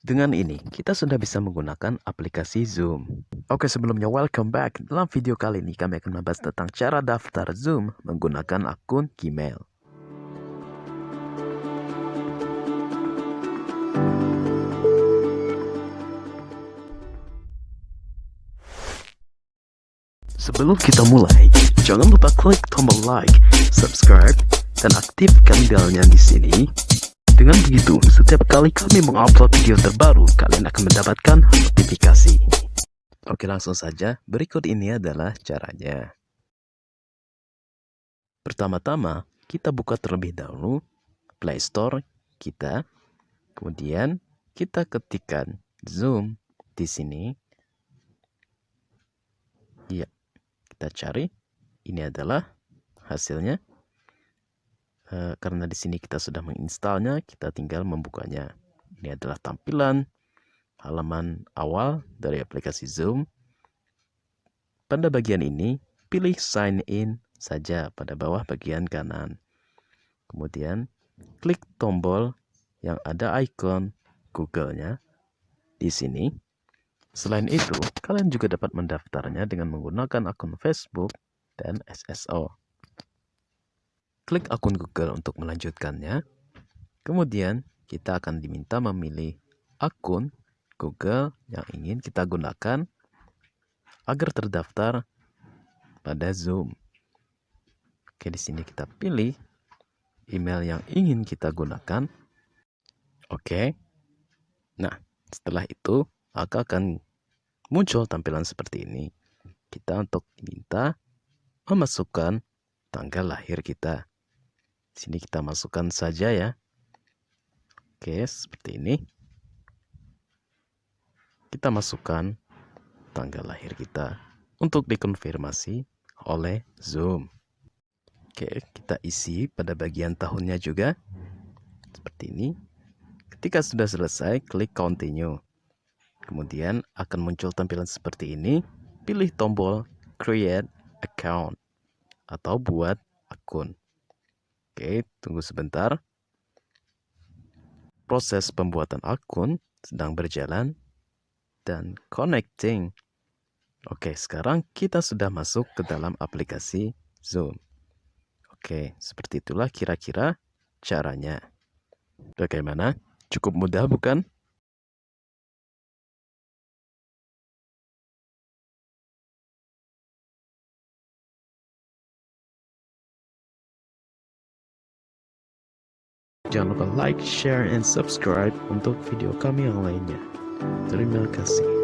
Dengan ini, kita sudah bisa menggunakan aplikasi Zoom. Oke, sebelumnya welcome back. Dalam video kali ini, kami akan membahas tentang cara daftar Zoom menggunakan akun Gmail. Sebelum kita mulai, jangan lupa klik tombol like, subscribe, dan aktifkan belnya di sini dengan begitu, setiap kali kami mengupload video terbaru, kalian akan mendapatkan notifikasi. Oke, langsung saja. Berikut ini adalah caranya. Pertama-tama, kita buka terlebih dahulu Play Store kita. Kemudian, kita ketikkan Zoom di sini. Ya, kita cari. Ini adalah hasilnya. Eh, karena di sini kita sudah menginstalnya, kita tinggal membukanya. Ini adalah tampilan halaman awal dari aplikasi Zoom. Pada bagian ini, pilih sign in saja pada bawah bagian kanan. Kemudian, klik tombol yang ada ikon Google-nya di sini. Selain itu, kalian juga dapat mendaftarnya dengan menggunakan akun Facebook dan SSO klik akun Google untuk melanjutkannya. Kemudian, kita akan diminta memilih akun Google yang ingin kita gunakan agar terdaftar pada Zoom. Oke, di sini kita pilih email yang ingin kita gunakan. Oke. Nah, setelah itu maka akan muncul tampilan seperti ini. Kita untuk minta memasukkan tanggal lahir kita. Sini kita masukkan saja ya. Oke, seperti ini. Kita masukkan tanggal lahir kita untuk dikonfirmasi oleh Zoom. Oke, kita isi pada bagian tahunnya juga. Seperti ini. Ketika sudah selesai, klik continue. Kemudian akan muncul tampilan seperti ini. Pilih tombol create account atau buat akun. Oke, tunggu sebentar. Proses pembuatan akun sedang berjalan dan connecting. Oke, sekarang kita sudah masuk ke dalam aplikasi Zoom. Oke, seperti itulah kira-kira caranya. Bagaimana? Cukup mudah bukan? Jangan lupa like, share, and subscribe untuk video kami yang lainnya. Terima kasih.